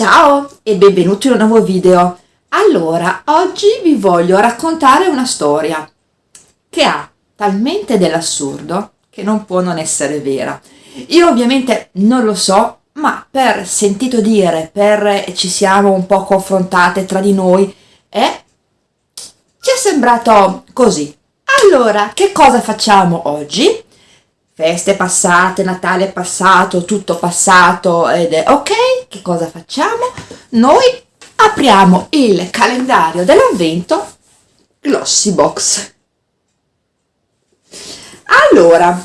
Ciao e benvenuti in un nuovo video. Allora, oggi vi voglio raccontare una storia che ha talmente dell'assurdo che non può non essere vera. Io ovviamente non lo so, ma per sentito dire, per ci siamo un po' confrontate tra di noi, eh, ci è sembrato così. Allora, che cosa facciamo oggi? Feste passate, Natale passato, tutto passato ed è ok, che cosa facciamo? Noi apriamo il calendario dell'avvento Glossy Box. Allora,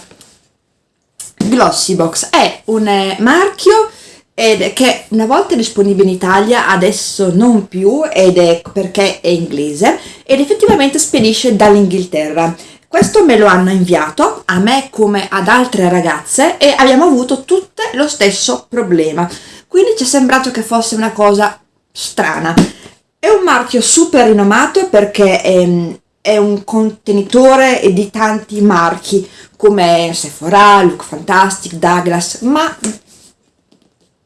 Glossy Box è un eh, marchio ed che una volta è disponibile in Italia, adesso non più ed è perché è inglese ed effettivamente spedisce dall'Inghilterra questo me lo hanno inviato a me come ad altre ragazze e abbiamo avuto tutte lo stesso problema. Quindi ci è sembrato che fosse una cosa strana. È un marchio super rinomato perché è, è un contenitore di tanti marchi come Sephora, Look Fantastic, Douglas, ma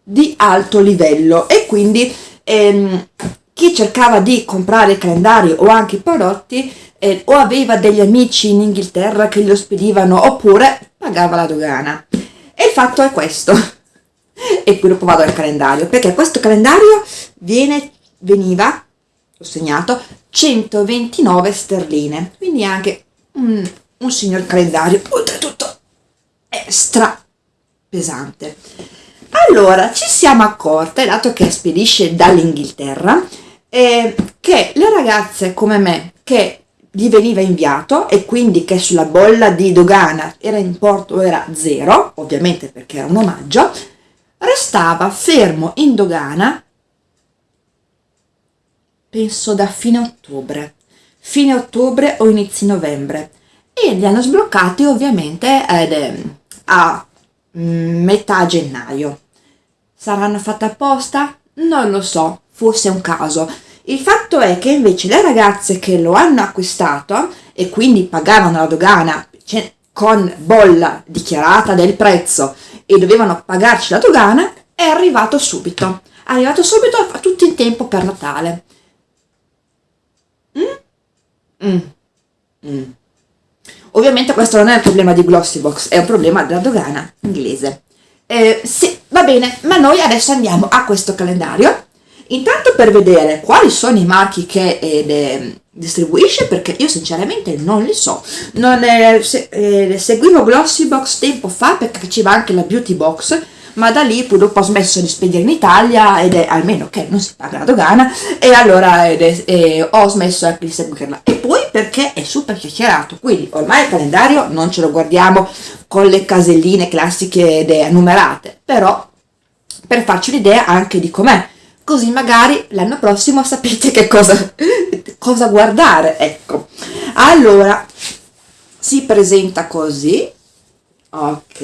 di alto livello e quindi ehm, chi cercava di comprare il calendario o anche prodotti eh, o aveva degli amici in Inghilterra che lo spedivano oppure pagava la dogana. E il fatto è questo. e qui dopo vado al calendario, perché questo calendario viene, veniva, ho segnato, 129 sterline, quindi anche un, un signor calendario, oltretutto extra pesante. Allora, ci siamo accorte, dato che spedisce dall'Inghilterra, eh, che le ragazze come me che gli veniva inviato e quindi che sulla bolla di dogana era importo era zero, ovviamente perché era un omaggio, restava fermo in dogana penso da fine ottobre, fine ottobre o inizi novembre e li hanno sbloccati ovviamente eh, a mm, metà gennaio. Saranno fatte apposta? Non lo so, fosse un caso il fatto è che invece le ragazze che lo hanno acquistato e quindi pagavano la dogana cioè, con bolla dichiarata del prezzo e dovevano pagarci la dogana, è arrivato subito. È arrivato subito a tutto in tempo per Natale. Mm? Mm. Mm. Ovviamente questo non è un problema di Glossybox, è un problema della dogana inglese. Eh, sì, va bene, ma noi adesso andiamo a questo calendario Intanto per vedere quali sono i marchi che eh, distribuisce, perché io sinceramente non li so. Non, eh, se, eh, seguivo Glossybox tempo fa perché faceva anche la Beauty Box, ma da lì dopo ho smesso di spedire in Italia ed è almeno che non si paga la dogana e allora è, è, ho smesso anche di seguirla e poi perché è super chiacchierato quindi ormai il calendario non ce lo guardiamo con le caselline classiche numerate però per farci l'idea anche di com'è così magari l'anno prossimo sapete che cosa, cosa guardare, ecco. Allora, si presenta così, ok,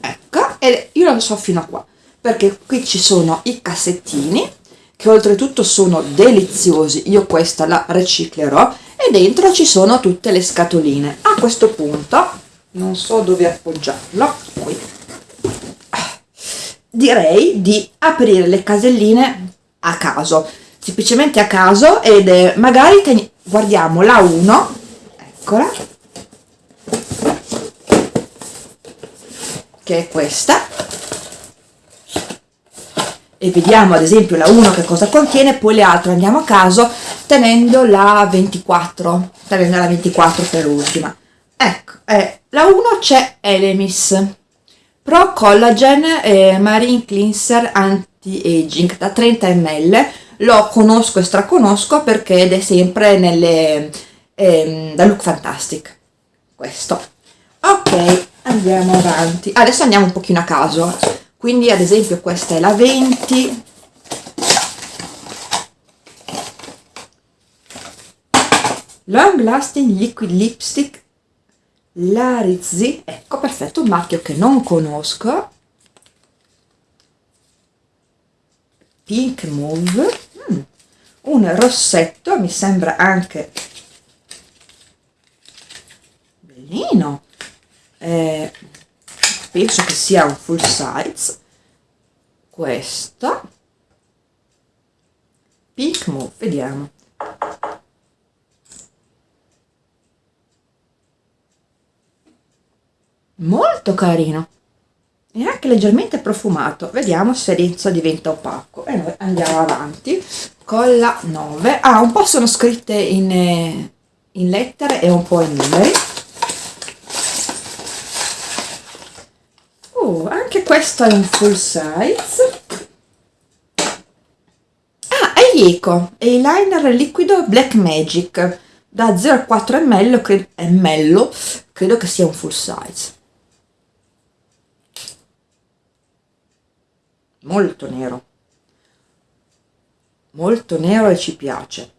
ecco, e io lo so fino a qua, perché qui ci sono i cassettini, che oltretutto sono deliziosi, io questa la riciclerò, e dentro ci sono tutte le scatoline. A questo punto, non so dove appoggiarlo, qui, direi di aprire le caselline a caso, semplicemente a caso ed è, magari guardiamo la 1, eccola, che è questa, e vediamo ad esempio la 1 che cosa contiene, poi le altre andiamo a caso tenendo la 24, tenendo la 24 per ultima. Ecco, eh, la 1 c'è Elemis, Pro Collagen eh, Marine Cleanser Anti-Aging da 30 ml lo conosco e straconosco perché ed è sempre nelle ehm, da Look Fantastic questo. Ok andiamo avanti. Adesso andiamo un pochino a caso. Quindi ad esempio questa è la 20 long lasting liquid lipstick Larizzi, ecco perfetto, un marchio che non conosco, Pink Move, mm, un rossetto, mi sembra anche bellino, eh, penso che sia un full size, questo. Pink move vediamo molto carino. E anche leggermente profumato. Vediamo se dentro diventa opaco. E noi andiamo avanti con la 9 ah un po' sono scritte in, eh, in lettere e un po' in numeri. Oh anche questo è un full size. Ah è Ico eyeliner liquido black magic. Da 0,4 ml credo, ml credo che sia un full size molto nero. Molto nero e ci piace.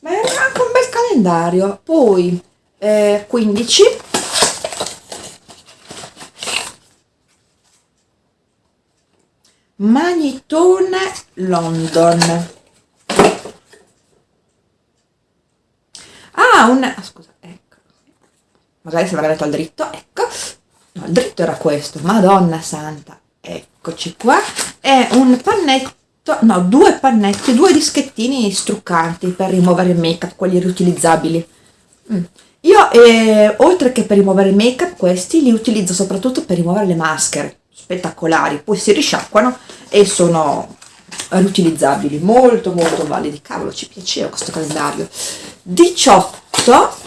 Ma è anche un bel calendario. Poi eh, 15 Magnitone London. Ah un ah, scusa ecco. Magari se l'avrei detto al dritto ecco. No il dritto era questo. Madonna santa eccoci qua. È un pannetto no due pannetti due dischettini struccanti per rimuovere il make up quelli riutilizzabili. Mm. io eh, oltre che per rimuovere il make up questi li utilizzo soprattutto per rimuovere le maschere spettacolari poi si risciacquano e sono riutilizzabili molto molto validi. Cavolo ci piaceva questo calendario. 18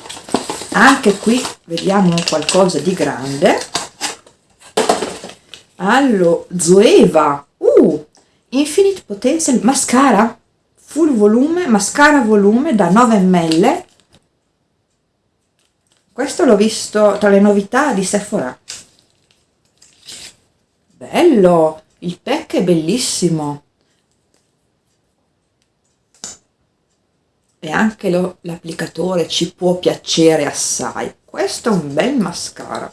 anche qui vediamo qualcosa di grande allo Zoeva. Uh, Infinite Potential Mascara. Full volume, mascara volume da 9 ml. Questo l'ho visto tra le novità di Sephora. Bello il pack è bellissimo. E anche l'applicatore ci può piacere assai. Questo è un bel mascara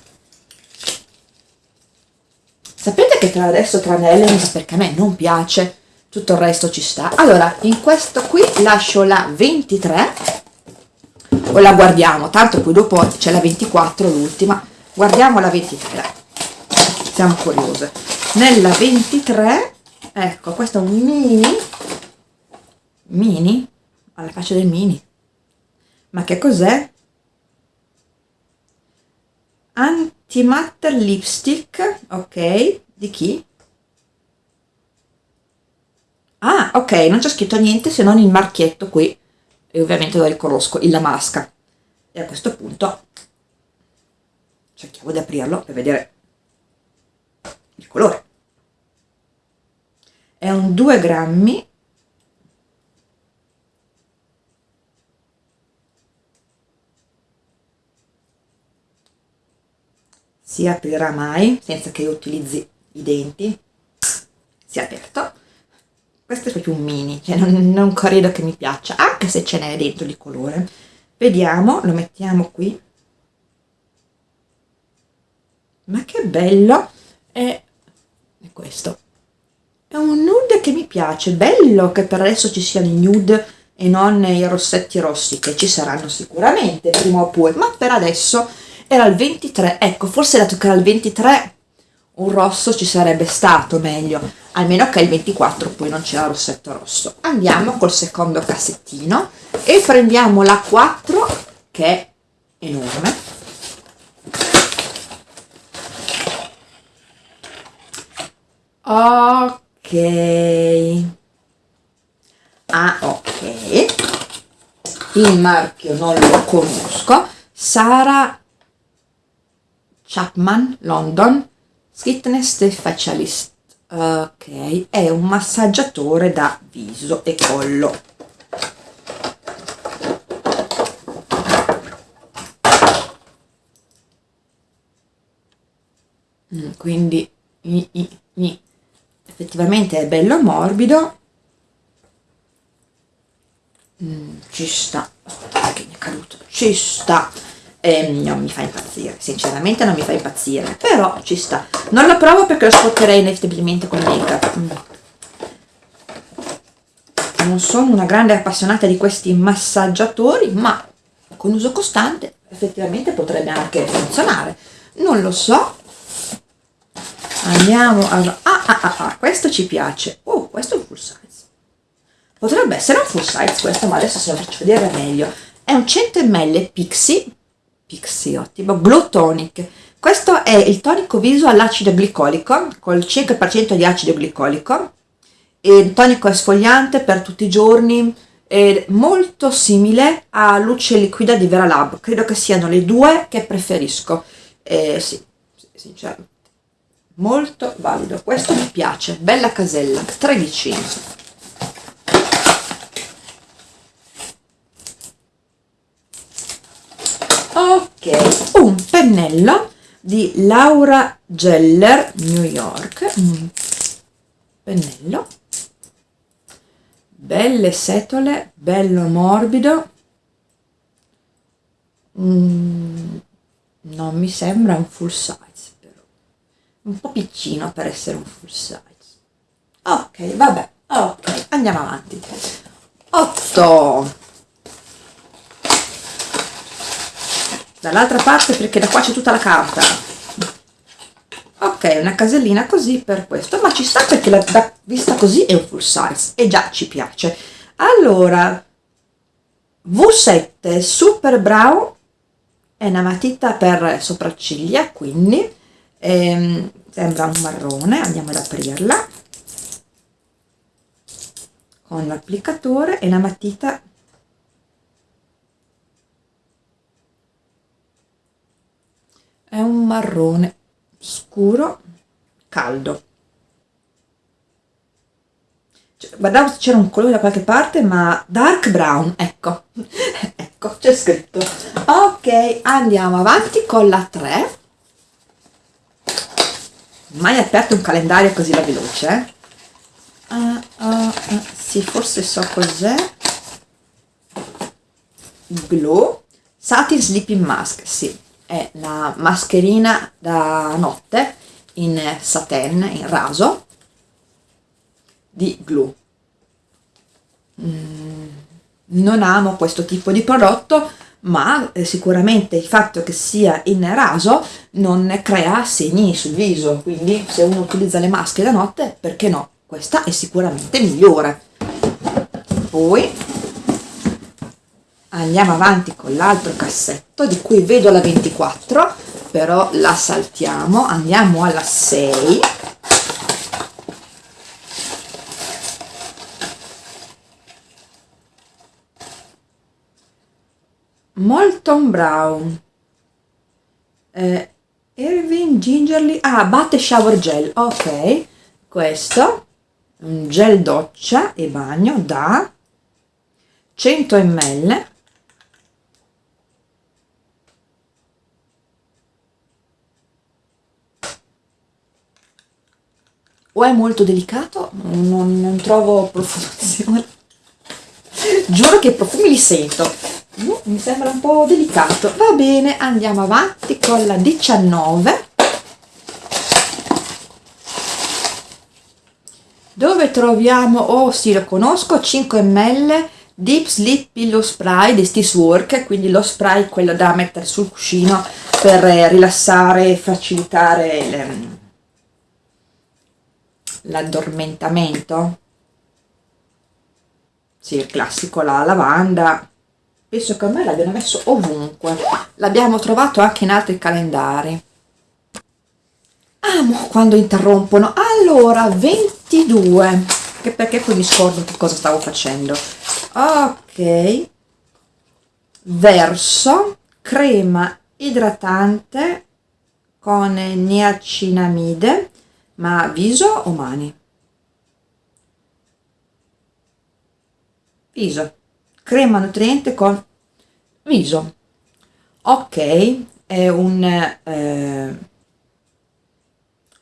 sapete che tra adesso tranne Elemis perché a me non piace tutto il resto ci sta. Allora in questo qui lascio la 23 o la guardiamo tanto poi dopo c'è la 24 l'ultima. Guardiamo la 23 siamo curiose. Nella 23 ecco questo è un mini mini alla faccia del mini. Ma che cos'è antimatter lipstick ok di chi? Ah ok non c'è scritto niente se non il marchietto qui. E ovviamente lo riconosco il la masca. E a questo punto cerchiamo di aprirlo per vedere il colore. È un 2 grammi si aprirà mai senza che io utilizzi i denti. Si è aperto. Questo è proprio un mini cioè non, non credo che mi piaccia anche se ce n'è dentro di colore. Vediamo lo mettiamo qui. Ma che bello! È, è questo. È un nude che mi piace. Bello che per adesso ci siano i nude e non i rossetti rossi che ci saranno sicuramente prima o poi. Ma per adesso era il 23 ecco forse dato che era il 23 un rosso ci sarebbe stato meglio almeno che il 24 poi non c'era rossetto rosso. Andiamo col secondo cassettino e prendiamo la 4 che è enorme. Ok. Ah ok. Il marchio non lo conosco. Sara Chapman, London, Sweetness Facialist. Ok, è un massaggiatore da viso e collo. Mm, quindi effettivamente è bello morbido. Mm, ci sta. Che mi è caduto. Ci sta e non mi fa impazzire, sinceramente non mi fa impazzire, però ci sta. Non lo provo perché lo scotterei inevitabilmente con make up. Mm. Non sono una grande appassionata di questi massaggiatori, ma con uso costante effettivamente potrebbe anche funzionare. Non lo so. andiamo a ah, ah, ah, ah, questo ci piace oh questo è un full size potrebbe essere un full size questo ma adesso se lo faccio vedere meglio è un 100 ml Pixie Pixie ottimo Glow Tonic. Questo è il tonico viso all'acido glicolico col 5% di acido glicolico. E tonico esfoliante per tutti i giorni è molto simile a luce liquida di Vera Lab. Credo che siano le due che preferisco. Eh, sì, sinceramente. Molto valido. Questo mi piace. Bella casella. 13 ok un pennello di Laura Geller New York. Un pennello. Belle setole bello morbido. Mm, non mi sembra un full size un po' piccino per essere un full size. Ok vabbè ok andiamo avanti. 8 dall'altra parte perché da qua c'è tutta la carta. Ok una casellina così per questo ma ci sta perché la, da, vista così è un full size e già ci piace. Allora V7 Super Brow è una matita per sopracciglia quindi ehm, sembra un marrone andiamo ad aprirla. Con l'applicatore e la matita è un marrone scuro caldo. Cioè, guardavo se c'era un colore da qualche parte ma dark brown ecco. Ecco c'è scritto. Ok andiamo avanti con la 3 mai aperto un calendario così la veloce uh, uh, uh, sì forse so cos'è. Glow. Satin sleeping mask sì è la mascherina da notte in satin in raso di glue mm, non amo questo tipo di prodotto ma eh, sicuramente il fatto che sia in raso non crea segni sul viso, quindi se uno utilizza le maschere da notte, perché no? Questa è sicuramente migliore. Poi andiamo avanti con l'altro cassetto di cui vedo la 24, però la saltiamo, andiamo alla 6 Molton Brown. Eh, Irving Gingerly ah batte shower gel. Ok questo. Un gel doccia e bagno da 100 ml o è molto delicato non, non trovo profumazione. Giuro che i profumi li sento. Uh, mi sembra un po' delicato. Va bene andiamo avanti con la 19 dove troviamo oh sì lo conosco 5 ml deep sleep pillow spray di Stis Work. Quindi lo spray quello da mettere sul cuscino per rilassare e facilitare l'addormentamento? Sì il classico la lavanda. Penso che me l'abbiano messo ovunque. L'abbiamo trovato anche in altri calendari. Amo quando interrompono. Allora 22 che perché poi mi scordo che cosa stavo facendo. Ok. Verso crema idratante con niacinamide ma viso o mani? Viso. Crema nutriente con viso. Ok è un eh,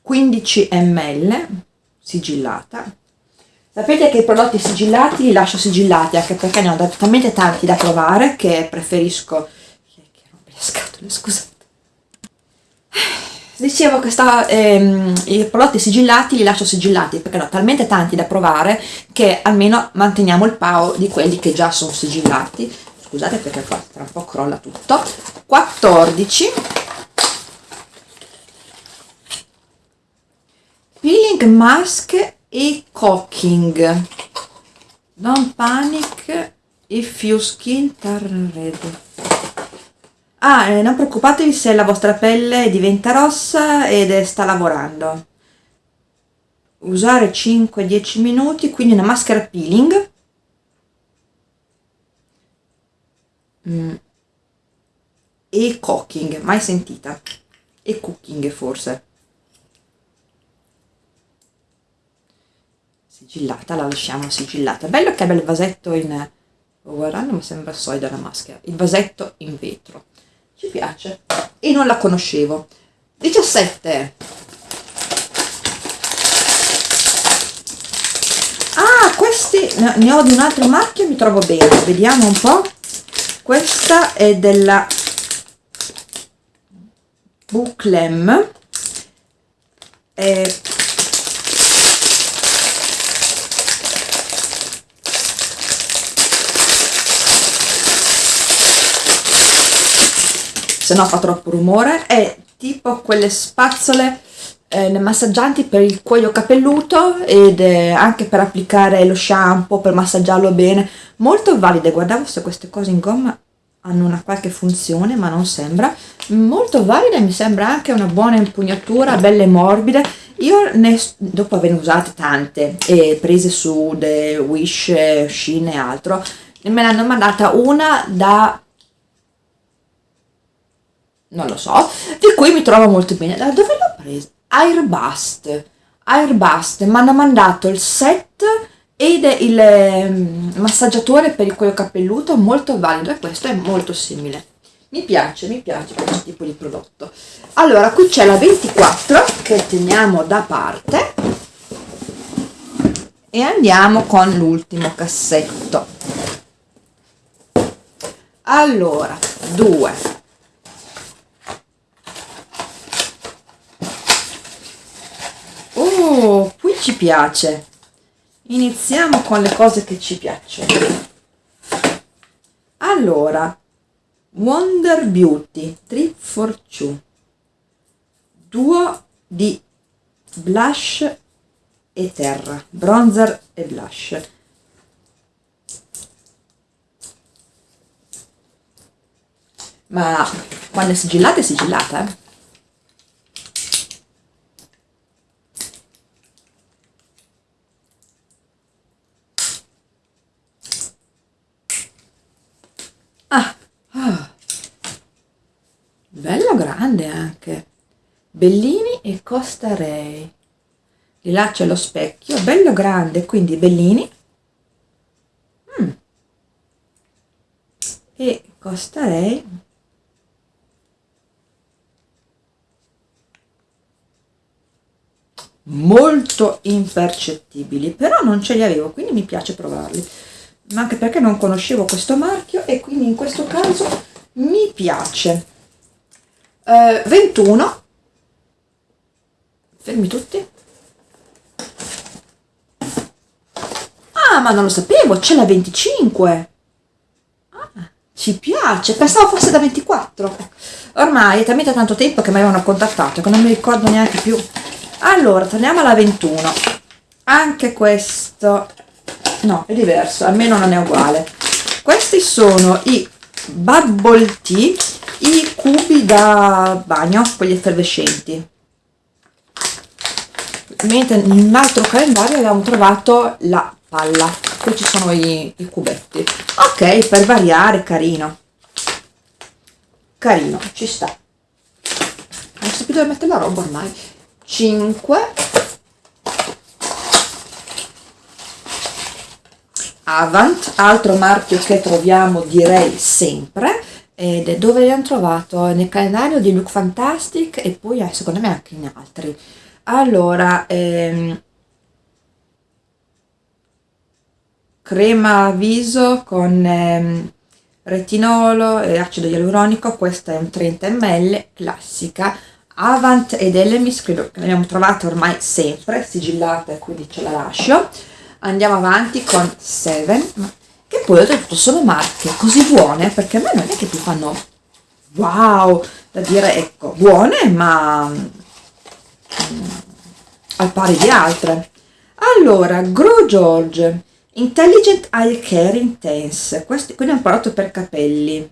15 ml sigillata. Sapete che i prodotti sigillati li lascio sigillati anche perché ne ho talmente tanti da provare che preferisco che rompe le scatole? Scusate dicevo che sta, ehm, i prodotti sigillati li lascio sigillati perché ne ho talmente tanti da provare che almeno manteniamo il pao di quelli che già sono sigillati scusate perché qua tra un po' crolla tutto 14 Peeling Mask e Cooking. Don't panic if your skin turn red. Ah, eh, non preoccupatevi se la vostra pelle diventa rossa ed sta lavorando. Usare 5-10 minuti, quindi una maschera peeling. Mm. E cooking, mai sentita. E cooking forse. Sigillata, la lasciamo sigillata. Bello che abbia il vasetto in... Guardando mi sembra solida la maschera. Il vasetto in vetro ci piace. E non la conoscevo. 17 ah questi ne ho di un altro marchio mi trovo bene. Vediamo un po' questa è della Buclem se no fa troppo rumore, è tipo quelle spazzole eh, massaggianti per il cuoio capelluto ed eh, anche per applicare lo shampoo, per massaggiarlo bene, molto valide, guardavo se queste cose in gomma hanno una qualche funzione ma non sembra, molto valide, mi sembra anche una buona impugnatura, belle morbide, io ne, dopo averne usate tante e prese su The Wish, Shein e altro, me ne hanno mandata una da non lo so, di cui mi trovo molto bene. Da dove l'ho presa? Airbust. Airbust, mi hanno mandato il set ed il eh, massaggiatore per il cuoio capelluto molto valido e questo è molto simile. Mi piace, mi piace questo tipo di prodotto. Allora, qui c'è la 24 che teniamo da parte e andiamo con l'ultimo cassetto. Allora, 2 Oh, qui ci piace. Iniziamo con le cose che ci piacciono. Allora, Wonder Beauty Trip for Two. Duo di blush e terra, bronzer e blush. Ma quando è sigillata è sigillata, eh? Grande anche. Bellini e Costa Rei li laccio allo specchio bello grande quindi Bellini. Mm. e Costa Rei molto impercettibili però non ce li avevo quindi mi piace provarli. Ma anche perché non conoscevo questo marchio e quindi in questo caso mi piace eh, 21 fermi tutti. Ah ma non lo sapevo c'è la 25 ah, ci piace pensavo fosse da 24 ormai è talmente tanto tempo che mi avevano contattato che non mi ricordo neanche più. Allora torniamo alla 21 anche questo no è diverso almeno non è uguale. Questi sono i bubble tea i cubi da bagno, quelli effervescenti. Mentre in un altro calendario avevamo trovato la palla. Qui ci sono i, i cubetti. Ok, per variare, carino. Carino, ci sta. Non so più dove mettere la roba ormai. 5 Avant, altro marchio che troviamo direi sempre ed è dove li hanno trovato? Nel calendario di Look Fantastic e poi eh, secondo me anche in altri. Allora ehm, crema viso con ehm, retinolo e acido ialuronico questa è un 30 ml classica. Avant ed Elemis credo che l'abbiamo trovata ormai sempre sigillata quindi ce la lascio andiamo avanti con 7 che poi oltretutto sono marche così buone perché a me non è che ti fanno wow da dire ecco buone ma mm, al pari di altre. Allora, Grow George, Intelligent Eye Care Intense, questi, quindi è un prodotto per capelli.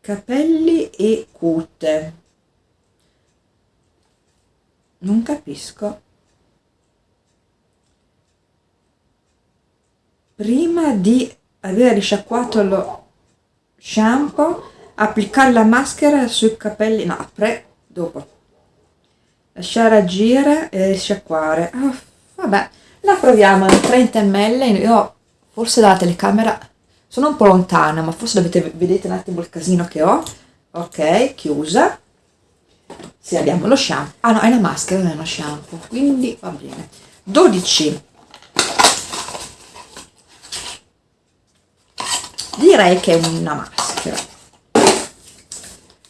Capelli e cute. Non capisco. Prima di aver risciacquato lo shampoo, applicare la maschera sui capelli, no, pre, dopo. Lasciare agire e risciacquare. Oh, vabbè, la proviamo in 30 ml, io forse dalla telecamera sono un po' lontana, ma forse dovete vedete un attimo il casino che ho. Ok, chiusa. Sì, abbiamo lo shampoo. Ah no, è la maschera, non è lo shampoo, quindi va bene. 12 direi che è una maschera.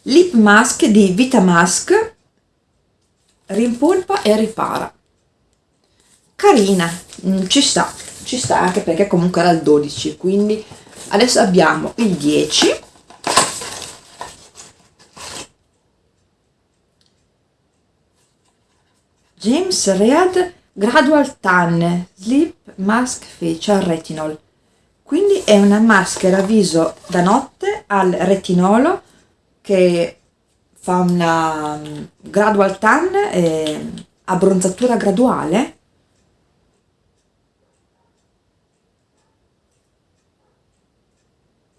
Lip mask di Vita Mask rimpolpa e ripara. Carina mm, ci sta ci sta anche perché comunque era il 12 quindi adesso abbiamo il 10 James Read Gradual Tan Sleep Mask Facial Retinol quindi è una maschera viso da notte al retinolo che fa una mm, gradual tan e abbronzatura graduale.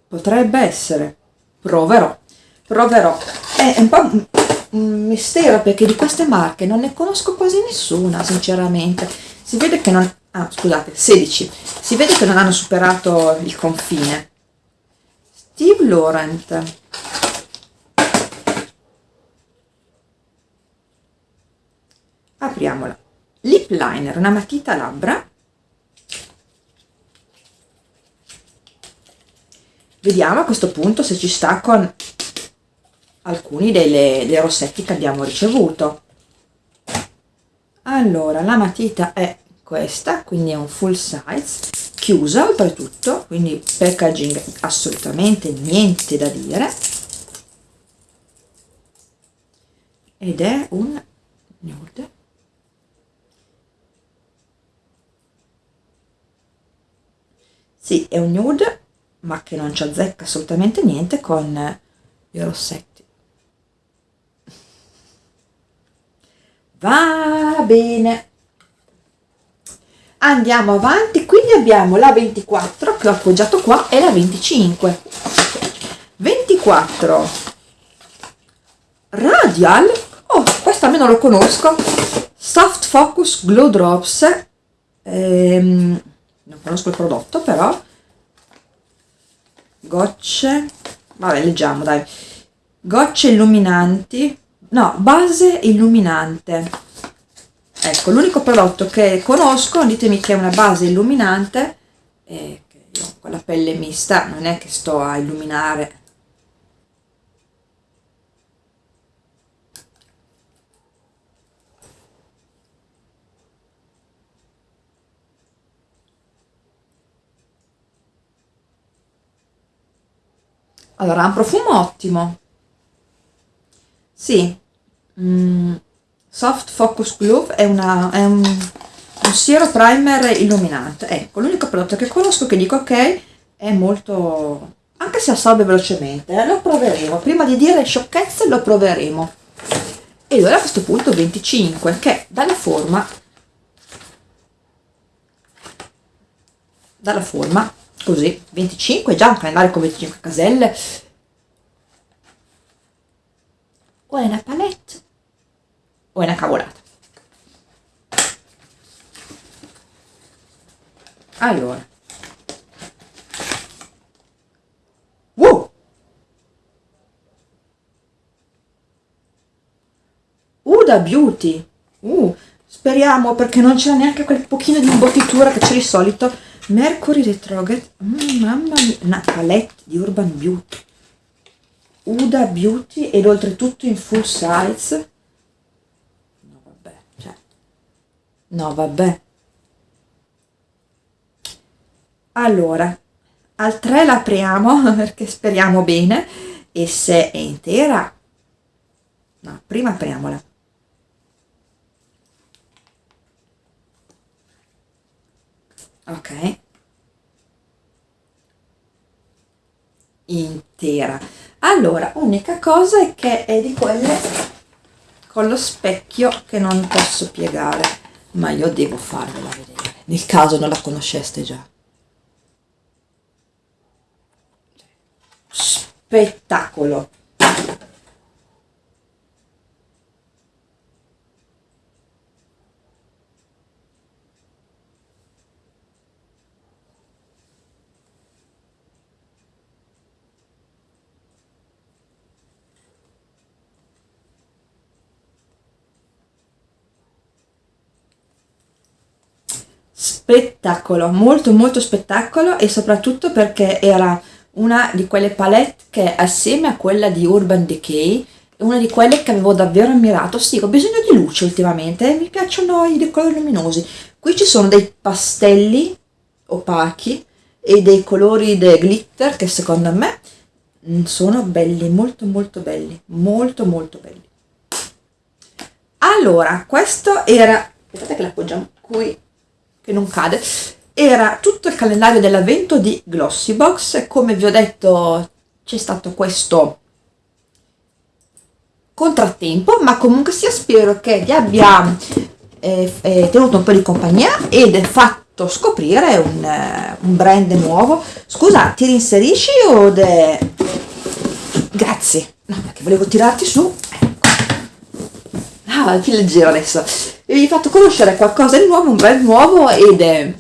Potrebbe essere. Proverò. Proverò. È un po' un mistero perché di queste marche non ne conosco quasi nessuna sinceramente. Si vede che non ah scusate 16 si vede che non hanno superato il confine. Steve Laurent. Apriamola. Lip liner una matita labbra. Vediamo a questo punto se ci sta con alcuni delle, dei rossetti che abbiamo ricevuto. Allora la matita è questa quindi è un full size chiusa oltretutto quindi packaging assolutamente niente da dire. Ed è un nude. Sì è un nude ma che non ci azzecca assolutamente niente con i rossetti. Va bene andiamo avanti quindi abbiamo la 24 che ho appoggiato qua e la 25 24 radial? Oh questo almeno lo conosco. Soft focus glow drops. Ehm, non conosco il prodotto però. Gocce. Vabbè leggiamo dai. Gocce illuminanti. No base illuminante ecco l'unico prodotto che conosco ditemi che è una base illuminante e che io con la pelle mista non è che sto a illuminare. Allora ha un profumo ottimo. Sì. Mm Soft Focus Glove è, una, è un, un siero primer illuminante. Ecco, l'unico prodotto che conosco che dico ok è molto... anche se assorbe velocemente, eh, lo proveremo. Prima di dire sciocchezze lo proveremo. E allora a questo punto 25, che dalla forma... dalla forma così 25 già un calendario con 25 caselle o è una palette o è una cavolata. Allora. Uh! Uda Beauty. Uh, speriamo perché non c'è neanche quel pochino di imbottitura che c'è di solito. Mercury Retrograde. Mm, mamma mia. Una palette di Urban Beauty. Uda Beauty ed oltretutto in full size no vabbè. Allora al 3 l'apriamo perché speriamo bene e se è intera no prima apriamola. Ok. Intera. Allora unica cosa è che è di quelle con lo specchio che non posso piegare ma io devo farvela vedere. Nel caso non la conosceste già. Spettacolo spettacolo, molto molto spettacolo e soprattutto perché era una di quelle palette che assieme a quella di Urban Decay una di quelle che avevo davvero ammirato, sì, ho bisogno di luce ultimamente, mi piacciono i colori luminosi. Qui ci sono dei pastelli opachi e dei colori del glitter che secondo me sono belli, molto molto belli, molto molto belli. Allora, questo era, aspettate che l'appoggiamo qui che non cade, era tutto il calendario dell'avvento di Glossybox, come vi ho detto c'è stato questo contrattempo, ma comunque sia spero che vi abbia eh, eh, tenuto un po' di compagnia ed fatto scoprire un, eh, un brand nuovo. Scusa, ti rinserisci o de... Grazie, no, perché volevo tirarti su. Ecco. Ah, più leggero adesso vi ho fatto conoscere qualcosa di nuovo, un brand nuovo ed eh,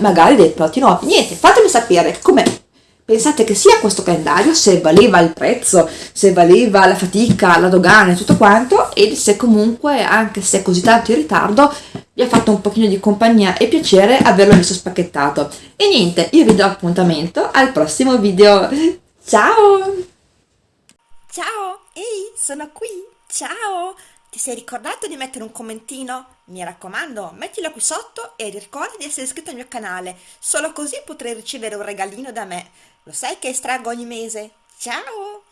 magari dei prodotti nuovi. Niente, fatemi sapere come pensate che sia questo calendario, se valeva il prezzo, se valeva la fatica, la dogana e tutto quanto e se comunque, anche se così tanto in ritardo, vi ha fatto un pochino di compagnia e piacere averlo visto spacchettato. E niente, io vi do appuntamento al prossimo video. Ciao! Ciao, ehi, sono qui, ciao! Ti sei ricordato di mettere un commentino? Mi raccomando, mettila qui sotto e ricorda di essere iscritto al mio canale, solo così potrai ricevere un regalino da me. Lo sai che estraggo ogni mese? Ciao!